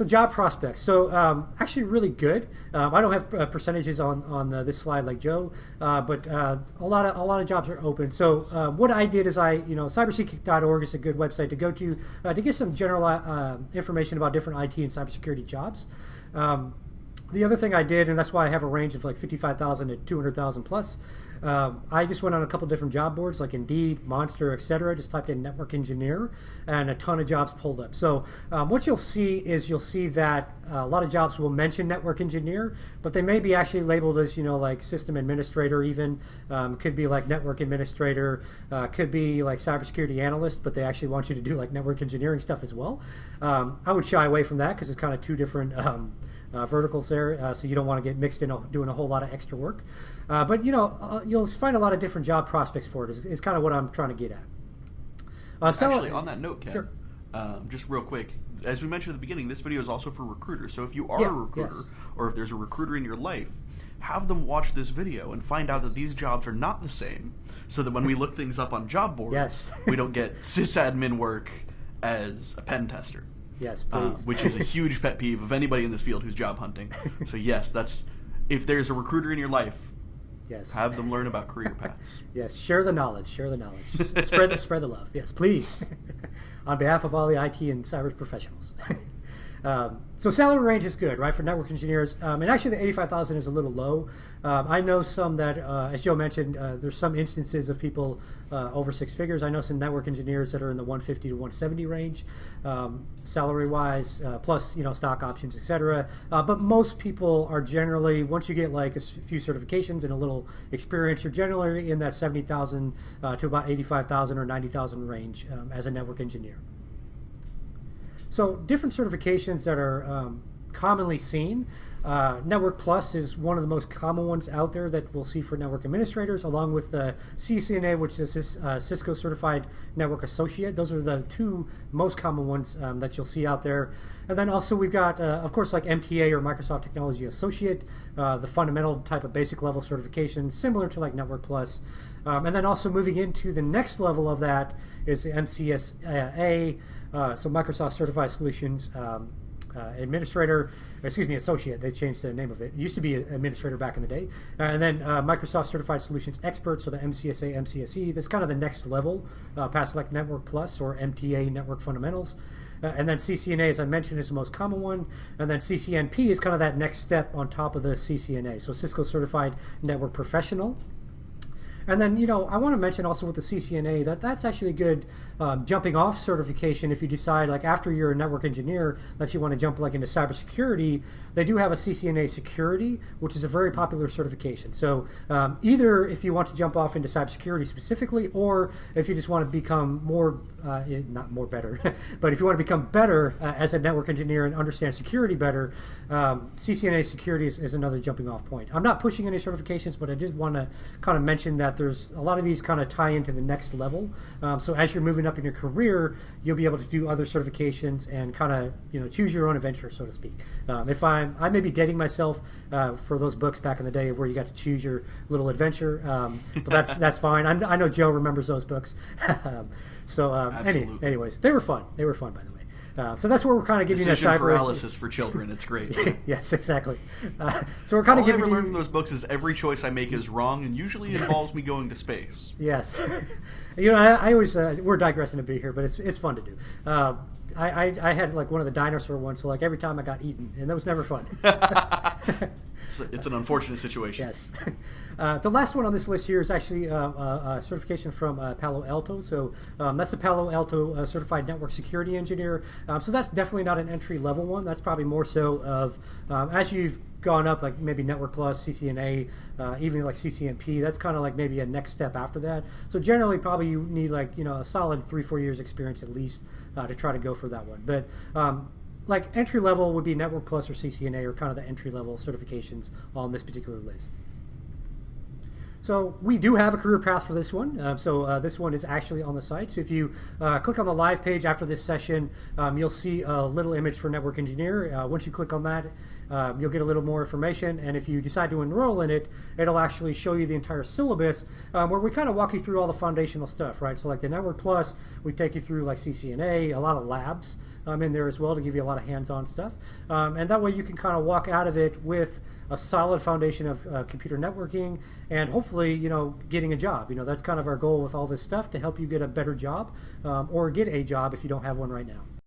so job prospects. So um, actually really good. Um, I don't have uh, percentages on on uh, this slide like Joe, uh, but uh, a lot of a lot of jobs are open. So uh, what I did is I you know cyberseek.org is a good website to go to uh, to get some general information about different IT and cybersecurity jobs. Um, the other thing I did, and that's why I have a range of like 55,000 to 200,000 plus, um, I just went on a couple different job boards like Indeed, Monster, etc. Just typed in network engineer, and a ton of jobs pulled up. So um, what you'll see is you'll see that uh, a lot of jobs will mention network engineer, but they may be actually labeled as you know like system administrator, even um, could be like network administrator, uh, could be like cybersecurity analyst, but they actually want you to do like network engineering stuff as well. Um, I would shy away from that because it's kind of two different. Uh, verticals there, uh, so you don't want to get mixed in doing a whole lot of extra work. Uh, but you know, uh, you'll find a lot of different job prospects for it. Is, is kind of what I'm trying to get at. Uh, so, Actually, on that note, Ken, sure. um, just real quick, as we mentioned at the beginning, this video is also for recruiters. So if you are yeah, a recruiter, yes. or if there's a recruiter in your life, have them watch this video and find out that these jobs are not the same. So that when we look things up on job boards, yes. we don't get sysadmin work as a pen tester. Yes, uh, please. Uh, which is a huge pet peeve of anybody in this field who's job hunting. So yes, that's if there's a recruiter in your life, yes, have them learn about career paths. yes, share the knowledge. Share the knowledge. spread the spread the love. Yes, please. On behalf of all the IT and cyber professionals. Um, so salary range is good, right, for network engineers. Um, and actually, the 85,000 is a little low. Um, I know some that, uh, as Joe mentioned, uh, there's some instances of people uh, over six figures. I know some network engineers that are in the 150 to 170 range, um, salary-wise, uh, plus you know stock options, etc. Uh, but most people are generally, once you get like a few certifications and a little experience, you're generally in that 70,000 uh, to about 85,000 or 90,000 range um, as a network engineer. So different certifications that are um, commonly seen. Uh, Network Plus is one of the most common ones out there that we'll see for network administrators, along with the CCNA, which is uh, Cisco Certified Network Associate. Those are the two most common ones um, that you'll see out there. And then also we've got, uh, of course, like MTA or Microsoft Technology Associate, uh, the fundamental type of basic level certification, similar to like Network Plus. Um, and then also moving into the next level of that is the MCSA, uh, so Microsoft Certified Solutions um, uh, Administrator, excuse me, Associate. They changed the name of it. It used to be Administrator back in the day. Uh, and then uh, Microsoft Certified Solutions Expert, so the MCSA, MCSE. That's kind of the next level uh, past like Network Plus or MTA Network Fundamentals. Uh, and then CCNA, as I mentioned, is the most common one. And then CCNP is kind of that next step on top of the CCNA. So Cisco Certified Network Professional. And then, you know, I want to mention also with the CCNA that that's actually a good um, jumping off certification if you decide, like, after you're a network engineer, that you want to jump, like, into cybersecurity. They do have a CCNA security, which is a very popular certification. So um, either if you want to jump off into cybersecurity specifically, or if you just want to become more, uh, not more better, but if you want to become better uh, as a network engineer and understand security better, um, CCNA security is, is another jumping off point. I'm not pushing any certifications, but I did want to kind of mention that there's a lot of these kind of tie into the next level. Um, so as you're moving up in your career, you'll be able to do other certifications and kind of you know choose your own adventure, so to speak. Um, if I I'm I may be dating myself uh, for those books back in the day of where you got to choose your little adventure, um, but that's that's fine. I'm, i know Joe remembers those books. um, so um, any, anyways, they were fun. They were fun, by the way. Uh, so that's where we're kind of giving Decision you a cyber paralysis for children. It's great. yes, exactly. Uh, so we're kind of giving. All I ever learned from those books is every choice I make is wrong, and usually involves me going to space. Yes, you know I, I always uh, we're digressing a bit here, but it's it's fun to do. Uh, I, I, I, had like one of the dinosaur ones, so like every time I got eaten, and that was never fun. It's, an unfortunate situation. Yes. Uh, the last one on this list here is actually uh, uh, a certification from uh, Palo Alto. So um, that's a Palo Alto uh, certified network security engineer. Um, so that's definitely not an entry level one. That's probably more so of um, as you've gone up, like maybe Network Plus, CCNA, uh, even like CCNP. That's kind of like maybe a next step after that. So generally, probably you need like you know a solid three four years experience at least uh, to try to go for that one. But um, like entry level would be Network Plus or CCNA or kind of the entry level certifications on this particular list. So we do have a career path for this one. Um, so uh, this one is actually on the site. So if you uh, click on the live page after this session, um, you'll see a little image for network engineer. Uh, once you click on that, um, you'll get a little more information. And if you decide to enroll in it, it'll actually show you the entire syllabus um, where we kind of walk you through all the foundational stuff, right? So like the Network Plus, we take you through like CCNA, a lot of labs um, in there as well to give you a lot of hands-on stuff. Um, and that way you can kind of walk out of it with a solid foundation of uh, computer networking and hopefully, you know, getting a job. You know, that's kind of our goal with all this stuff to help you get a better job um, or get a job if you don't have one right now.